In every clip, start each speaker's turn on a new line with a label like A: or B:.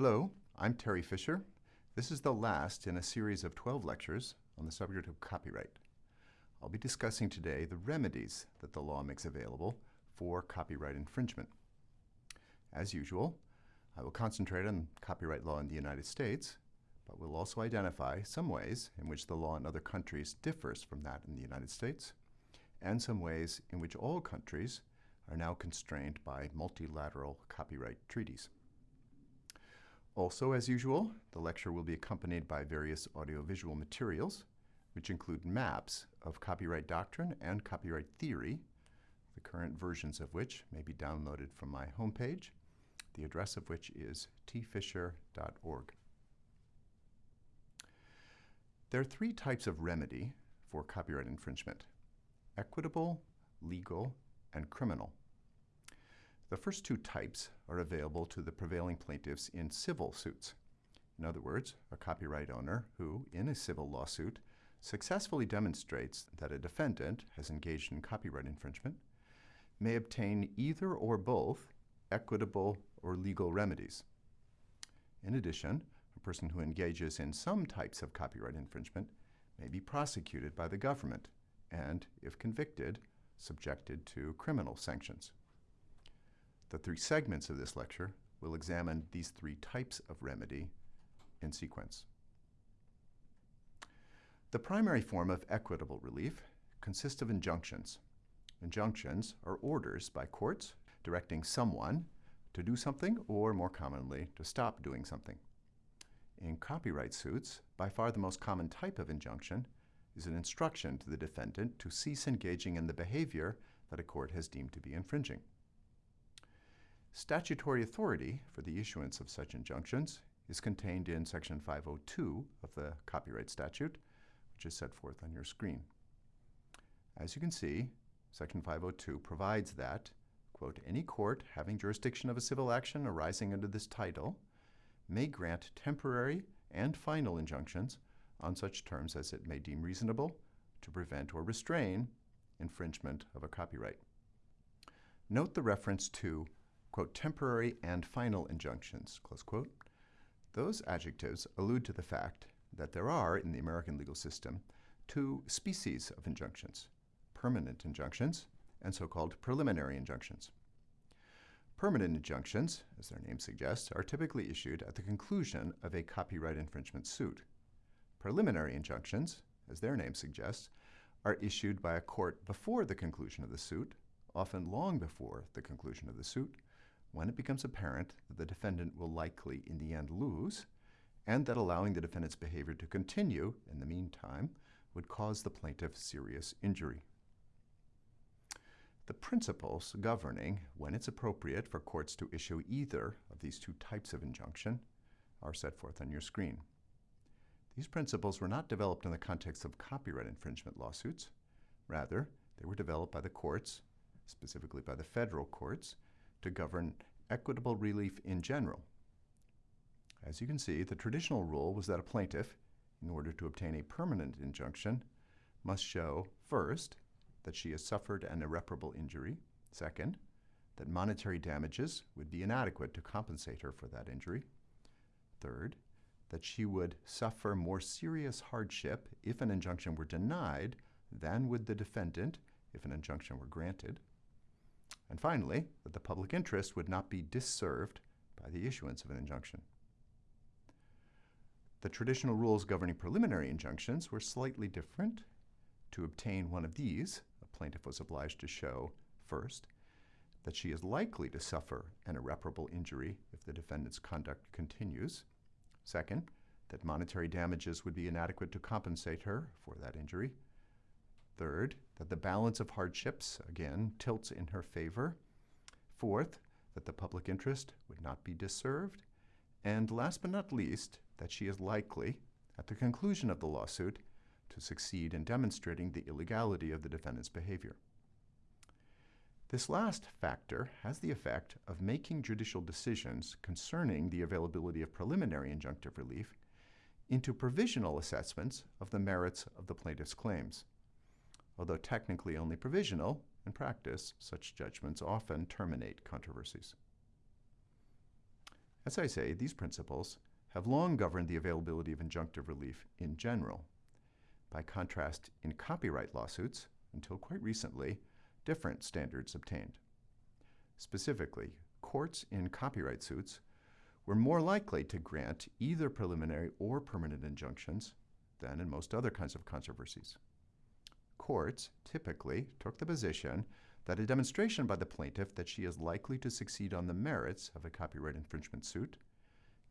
A: Hello, I'm Terry Fisher. This is the last in a series of 12 lectures on the subject of copyright. I'll be discussing today the remedies that the law makes available for copyright infringement. As usual, I will concentrate on copyright law in the United States, but will also identify some ways in which the law in other countries differs from that in the United States, and some ways in which all countries are now constrained by multilateral copyright treaties. Also, as usual, the lecture will be accompanied by various audiovisual materials, which include maps of copyright doctrine and copyright theory, the current versions of which may be downloaded from my homepage, the address of which is tfisher.org. There are three types of remedy for copyright infringement, equitable, legal, and criminal. The first two types are available to the prevailing plaintiffs in civil suits. In other words, a copyright owner who, in a civil lawsuit, successfully demonstrates that a defendant has engaged in copyright infringement may obtain either or both equitable or legal remedies. In addition, a person who engages in some types of copyright infringement may be prosecuted by the government and, if convicted, subjected to criminal sanctions. The three segments of this lecture will examine these three types of remedy in sequence. The primary form of equitable relief consists of injunctions. Injunctions are orders by courts directing someone to do something or, more commonly, to stop doing something. In copyright suits, by far the most common type of injunction is an instruction to the defendant to cease engaging in the behavior that a court has deemed to be infringing. Statutory authority for the issuance of such injunctions is contained in Section 502 of the Copyright Statute, which is set forth on your screen. As you can see, Section 502 provides that, quote, any court having jurisdiction of a civil action arising under this title may grant temporary and final injunctions on such terms as it may deem reasonable to prevent or restrain infringement of a copyright. Note the reference to quote, temporary and final injunctions, close quote. Those adjectives allude to the fact that there are, in the American legal system, two species of injunctions, permanent injunctions and so-called preliminary injunctions. Permanent injunctions, as their name suggests, are typically issued at the conclusion of a copyright infringement suit. Preliminary injunctions, as their name suggests, are issued by a court before the conclusion of the suit, often long before the conclusion of the suit, when it becomes apparent that the defendant will likely in the end lose, and that allowing the defendant's behavior to continue in the meantime would cause the plaintiff serious injury. The principles governing when it's appropriate for courts to issue either of these two types of injunction are set forth on your screen. These principles were not developed in the context of copyright infringement lawsuits. Rather, they were developed by the courts, specifically by the federal courts, to govern equitable relief in general. As you can see, the traditional rule was that a plaintiff, in order to obtain a permanent injunction, must show, first, that she has suffered an irreparable injury, second, that monetary damages would be inadequate to compensate her for that injury, third, that she would suffer more serious hardship if an injunction were denied than would the defendant if an injunction were granted, and finally, that the public interest would not be disserved by the issuance of an injunction. The traditional rules governing preliminary injunctions were slightly different. To obtain one of these, a plaintiff was obliged to show, first, that she is likely to suffer an irreparable injury if the defendant's conduct continues. Second, that monetary damages would be inadequate to compensate her for that injury. Third, that the balance of hardships, again, tilts in her favor. Fourth, that the public interest would not be disserved. And last but not least, that she is likely, at the conclusion of the lawsuit, to succeed in demonstrating the illegality of the defendant's behavior. This last factor has the effect of making judicial decisions concerning the availability of preliminary injunctive relief into provisional assessments of the merits of the plaintiff's claims. Although technically only provisional, in practice, such judgments often terminate controversies. As I say, these principles have long governed the availability of injunctive relief in general. By contrast, in copyright lawsuits, until quite recently, different standards obtained. Specifically, courts in copyright suits were more likely to grant either preliminary or permanent injunctions than in most other kinds of controversies. Courts typically took the position that a demonstration by the plaintiff that she is likely to succeed on the merits of a copyright infringement suit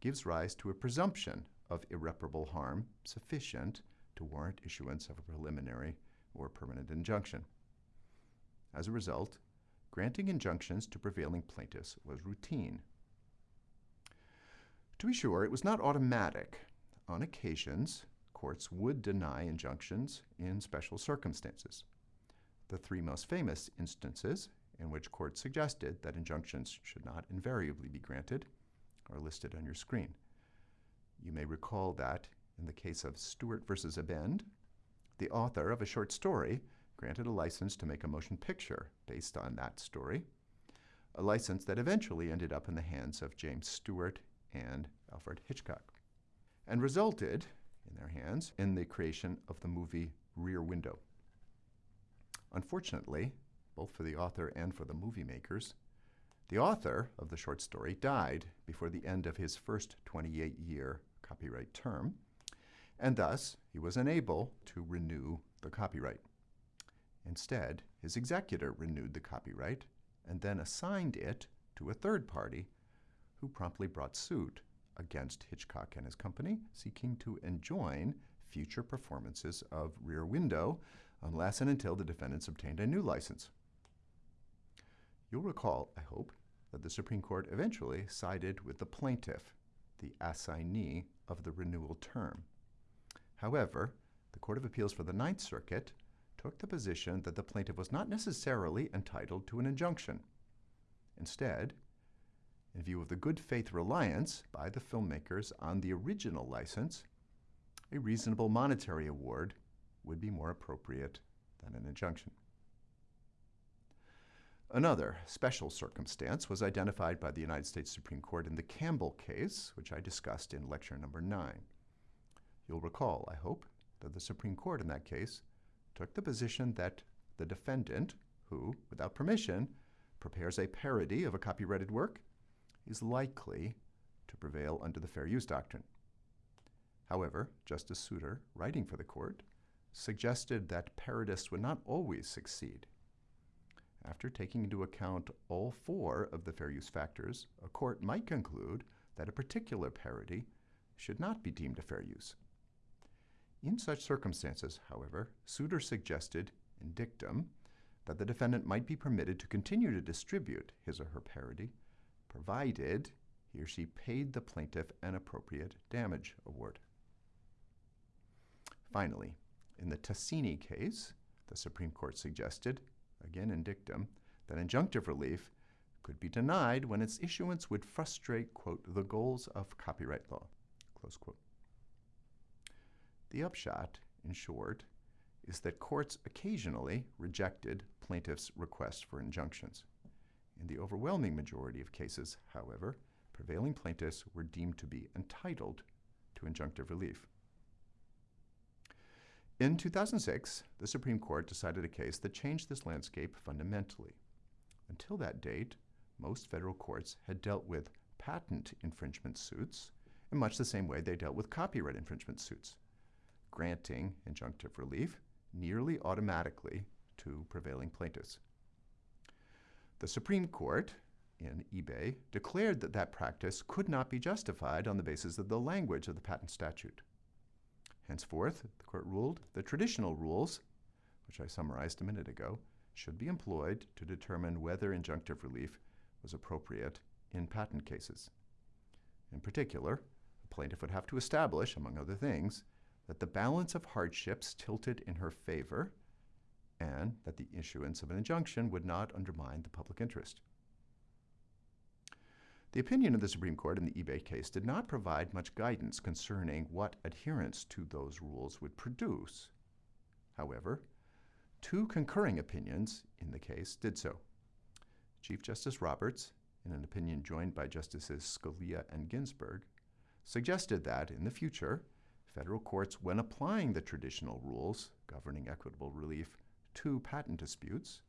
A: gives rise to a presumption of irreparable harm sufficient to warrant issuance of a preliminary or permanent injunction. As a result, granting injunctions to prevailing plaintiffs was routine. To be sure, it was not automatic. On occasions, courts would deny injunctions in special circumstances. The three most famous instances in which courts suggested that injunctions should not invariably be granted are listed on your screen. You may recall that in the case of Stewart versus Abend, the author of a short story granted a license to make a motion picture based on that story, a license that eventually ended up in the hands of James Stewart and Alfred Hitchcock, and resulted, in their hands, in the creation of the movie Rear Window. Unfortunately, both for the author and for the movie makers, the author of the short story died before the end of his first 28 year copyright term, and thus he was unable to renew the copyright. Instead, his executor renewed the copyright and then assigned it to a third party who promptly brought suit against Hitchcock and his company, seeking to enjoin future performances of Rear Window unless and until the defendants obtained a new license. You'll recall, I hope, that the Supreme Court eventually sided with the plaintiff, the assignee of the renewal term. However, the Court of Appeals for the Ninth Circuit took the position that the plaintiff was not necessarily entitled to an injunction. Instead, in view of the good faith reliance by the filmmakers on the original license, a reasonable monetary award would be more appropriate than an injunction. Another special circumstance was identified by the United States Supreme Court in the Campbell case, which I discussed in lecture number nine. You'll recall, I hope, that the Supreme Court in that case took the position that the defendant, who, without permission, prepares a parody of a copyrighted work, is likely to prevail under the fair use doctrine. However, Justice Souter, writing for the court, suggested that parodists would not always succeed. After taking into account all four of the fair use factors, a court might conclude that a particular parody should not be deemed a fair use. In such circumstances, however, Souter suggested in dictum that the defendant might be permitted to continue to distribute his or her parody, provided he or she paid the plaintiff an appropriate damage award. Finally, in the Tasini case, the Supreme Court suggested, again in dictum, that injunctive relief could be denied when its issuance would frustrate, quote, the goals of copyright law, close quote. The upshot, in short, is that courts occasionally rejected plaintiffs' requests for injunctions. In the overwhelming majority of cases, however, prevailing plaintiffs were deemed to be entitled to injunctive relief. In 2006, the Supreme Court decided a case that changed this landscape fundamentally. Until that date, most federal courts had dealt with patent infringement suits in much the same way they dealt with copyright infringement suits granting injunctive relief nearly automatically to prevailing plaintiffs. The Supreme Court in eBay declared that that practice could not be justified on the basis of the language of the patent statute. Henceforth, the court ruled the traditional rules, which I summarized a minute ago, should be employed to determine whether injunctive relief was appropriate in patent cases. In particular, the plaintiff would have to establish, among other things, that the balance of hardships tilted in her favor and that the issuance of an injunction would not undermine the public interest. The opinion of the Supreme Court in the eBay case did not provide much guidance concerning what adherence to those rules would produce. However, two concurring opinions in the case did so. Chief Justice Roberts, in an opinion joined by Justices Scalia and Ginsburg, suggested that in the future, federal courts, when applying the traditional rules governing equitable relief to patent disputes,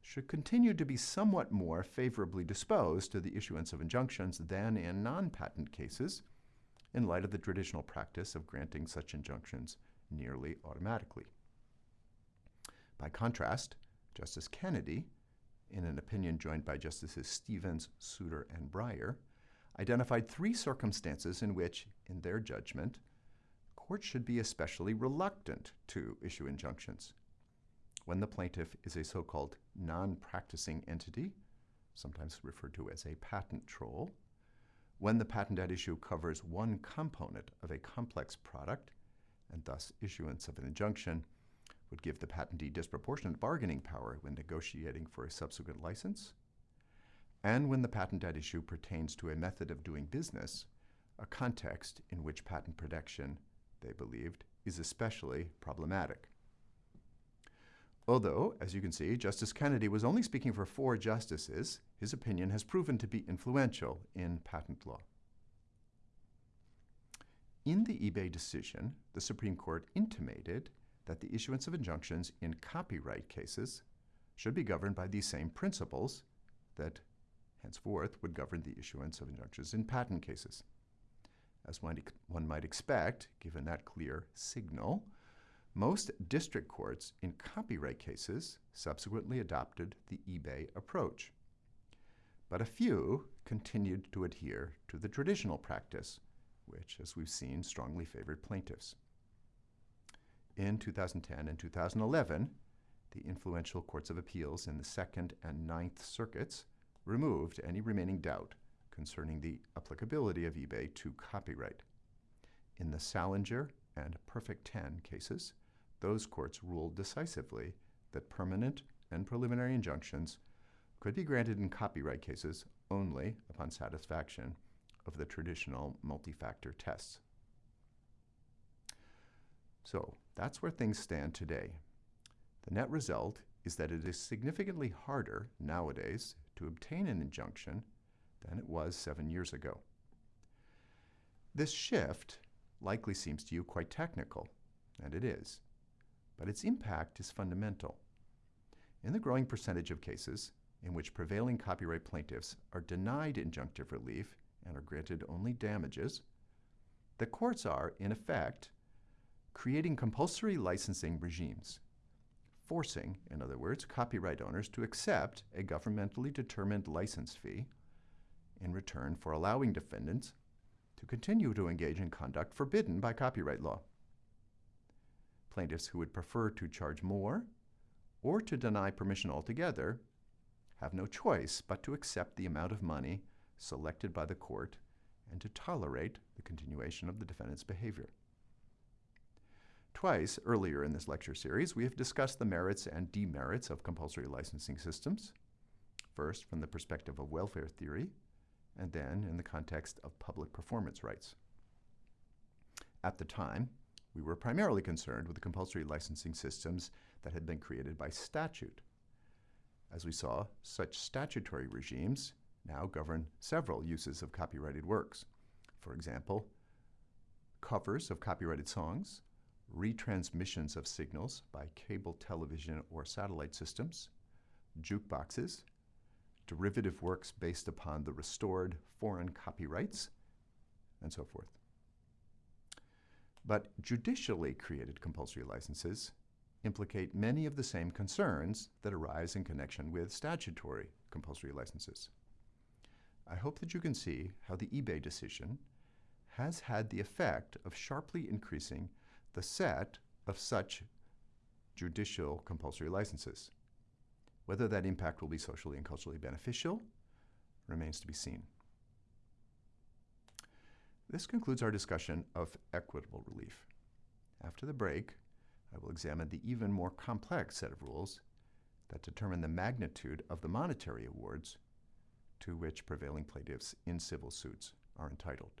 A: should continue to be somewhat more favorably disposed to the issuance of injunctions than in non patent cases, in light of the traditional practice of granting such injunctions nearly automatically. By contrast, Justice Kennedy, in an opinion joined by Justices Stevens, Souter, and Breyer, identified three circumstances in which, in their judgment, courts should be especially reluctant to issue injunctions. When the plaintiff is a so called non practicing entity, sometimes referred to as a patent troll, when the patent at issue covers one component of a complex product, and thus issuance of an injunction would give the patentee disproportionate bargaining power when negotiating for a subsequent license, and when the patent at issue pertains to a method of doing business, a context in which patent protection, they believed, is especially problematic. Although, as you can see, Justice Kennedy was only speaking for four justices, his opinion has proven to be influential in patent law. In the eBay decision, the Supreme Court intimated that the issuance of injunctions in copyright cases should be governed by these same principles that henceforth would govern the issuance of injunctions in patent cases. As one, one might expect, given that clear signal, most district courts in copyright cases subsequently adopted the eBay approach. But a few continued to adhere to the traditional practice, which, as we've seen, strongly favored plaintiffs. In 2010 and 2011, the influential courts of appeals in the Second and Ninth Circuits removed any remaining doubt concerning the applicability of eBay to copyright. In the Salinger and Perfect 10 cases, those courts ruled decisively that permanent and preliminary injunctions could be granted in copyright cases only upon satisfaction of the traditional multi-factor tests. So that's where things stand today. The net result is that it is significantly harder nowadays to obtain an injunction than it was seven years ago. This shift likely seems to you quite technical, and it is but its impact is fundamental. In the growing percentage of cases in which prevailing copyright plaintiffs are denied injunctive relief and are granted only damages, the courts are, in effect, creating compulsory licensing regimes, forcing, in other words, copyright owners to accept a governmentally determined license fee in return for allowing defendants to continue to engage in conduct forbidden by copyright law. Plaintiffs who would prefer to charge more or to deny permission altogether have no choice but to accept the amount of money selected by the court and to tolerate the continuation of the defendant's behavior. Twice earlier in this lecture series, we have discussed the merits and demerits of compulsory licensing systems, first from the perspective of welfare theory, and then in the context of public performance rights. At the time, we were primarily concerned with the compulsory licensing systems that had been created by statute. As we saw, such statutory regimes now govern several uses of copyrighted works. For example, covers of copyrighted songs, retransmissions of signals by cable television or satellite systems, jukeboxes, derivative works based upon the restored foreign copyrights, and so forth. But judicially created compulsory licenses implicate many of the same concerns that arise in connection with statutory compulsory licenses. I hope that you can see how the eBay decision has had the effect of sharply increasing the set of such judicial compulsory licenses. Whether that impact will be socially and culturally beneficial remains to be seen. This concludes our discussion of equitable relief. After the break, I will examine the even more complex set of rules that determine the magnitude of the monetary awards to which prevailing plaintiffs in civil suits are entitled.